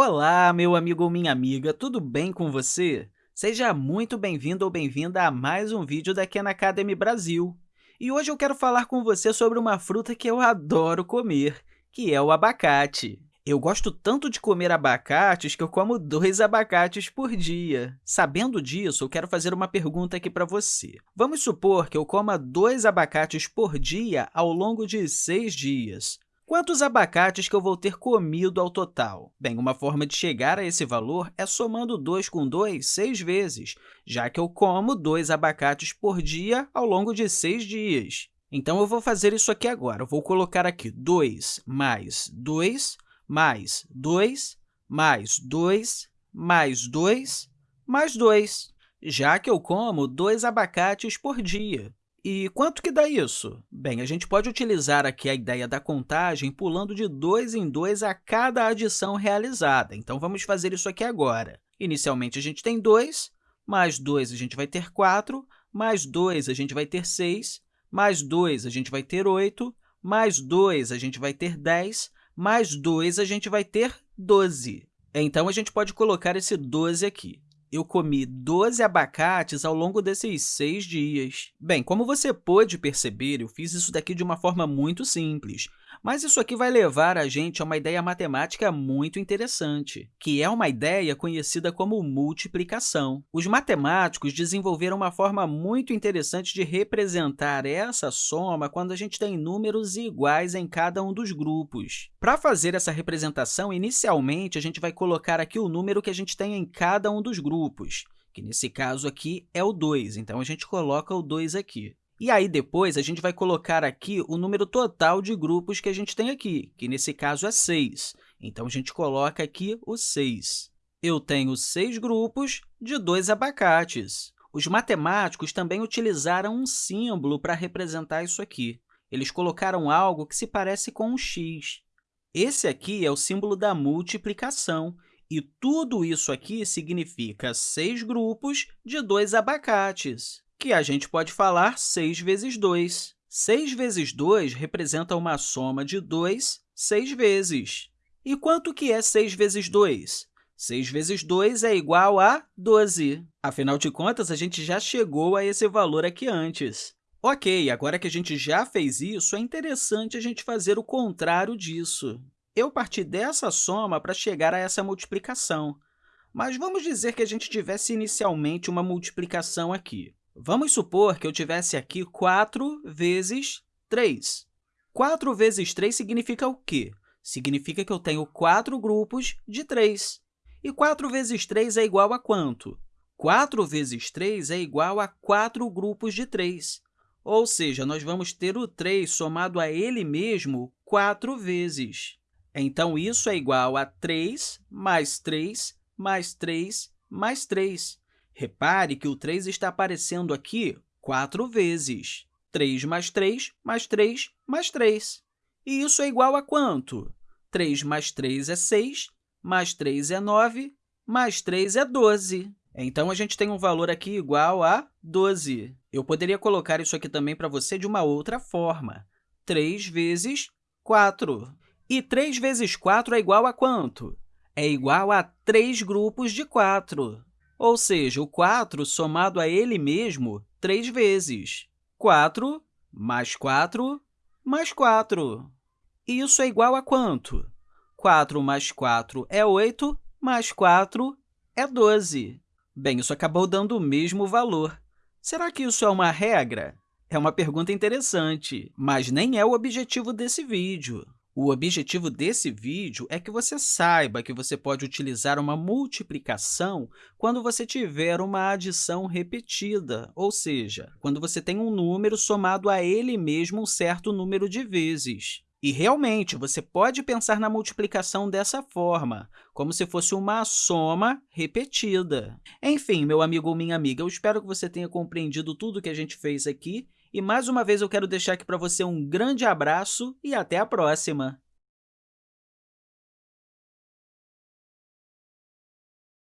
Olá, meu amigo ou minha amiga, tudo bem com você? Seja muito bem-vindo ou bem-vinda a mais um vídeo da Khan Academy Brasil. E hoje eu quero falar com você sobre uma fruta que eu adoro comer, que é o abacate. Eu gosto tanto de comer abacates que eu como dois abacates por dia. Sabendo disso, eu quero fazer uma pergunta aqui para você. Vamos supor que eu coma dois abacates por dia ao longo de seis dias. Quantos abacates que eu vou ter comido ao total? Bem, uma forma de chegar a esse valor é somando 2 com 2 seis vezes, já que eu como dois abacates por dia ao longo de seis dias. Então, eu vou fazer isso aqui agora. Eu vou colocar aqui 2 mais 2 mais 2 mais 2 mais 2 mais 2, já que eu como dois abacates por dia. E quanto que dá isso? Bem, a gente pode utilizar aqui a ideia da contagem pulando de 2 em 2 a cada adição realizada. Então, vamos fazer isso aqui agora. Inicialmente, a gente tem 2, mais 2 a gente vai ter 4, mais 2 a gente vai ter 6, mais 2 a gente vai ter 8, mais 2 a gente vai ter 10, mais 2 a gente vai ter 12. Então, a gente pode colocar esse 12 aqui eu comi 12 abacates ao longo desses seis dias. Bem, como você pôde perceber, eu fiz isso daqui de uma forma muito simples, mas isso aqui vai levar a gente a uma ideia matemática muito interessante, que é uma ideia conhecida como multiplicação. Os matemáticos desenvolveram uma forma muito interessante de representar essa soma quando a gente tem números iguais em cada um dos grupos. Para fazer essa representação, inicialmente, a gente vai colocar aqui o número que a gente tem em cada um dos grupos, que nesse caso aqui é o 2, então a gente coloca o 2 aqui. E aí, depois, a gente vai colocar aqui o número total de grupos que a gente tem aqui, que nesse caso é 6. Então, a gente coloca aqui o 6. Eu tenho seis grupos de dois abacates. Os matemáticos também utilizaram um símbolo para representar isso aqui. Eles colocaram algo que se parece com um x. Esse aqui é o símbolo da multiplicação, e tudo isso aqui significa seis grupos de dois abacates que a gente pode falar 6 vezes 2. 6 vezes 2 representa uma soma de 2 seis vezes. E quanto que é 6 vezes 2? 6 vezes 2 é igual a 12. Afinal de contas, a gente já chegou a esse valor aqui antes. Ok, agora que a gente já fez isso, é interessante a gente fazer o contrário disso. Eu parti dessa soma para chegar a essa multiplicação, mas vamos dizer que a gente tivesse inicialmente uma multiplicação aqui. Vamos supor que eu tivesse aqui 4 vezes 3. 4 vezes 3 significa o quê? Significa que eu tenho 4 grupos de 3. E 4 vezes 3 é igual a quanto? 4 vezes 3 é igual a 4 grupos de 3. Ou seja, nós vamos ter o 3 somado a ele mesmo 4 vezes. Então, isso é igual a 3 mais 3 mais 3 mais 3. Repare que o 3 está aparecendo aqui quatro vezes. 3 mais 3 mais 3 mais 3. E isso é igual a quanto? 3 mais 3 é 6, mais 3 é 9, mais 3 é 12. Então, a gente tem um valor aqui igual a 12. Eu poderia colocar isso aqui também para você de uma outra forma. 3 vezes 4. E 3 vezes 4 é igual a quanto? É igual a 3 grupos de 4 ou seja, o 4 somado a ele mesmo três vezes. 4 mais 4 mais 4. E isso é igual a quanto? 4 mais 4 é 8, mais 4 é 12. Bem, isso acabou dando o mesmo valor. Será que isso é uma regra? É uma pergunta interessante, mas nem é o objetivo desse vídeo. O objetivo desse vídeo é que você saiba que você pode utilizar uma multiplicação quando você tiver uma adição repetida, ou seja, quando você tem um número somado a ele mesmo um certo número de vezes. E, realmente, você pode pensar na multiplicação dessa forma, como se fosse uma soma repetida. Enfim, meu amigo ou minha amiga, eu espero que você tenha compreendido tudo que a gente fez aqui e, mais uma vez, eu quero deixar aqui para você um grande abraço e até a próxima!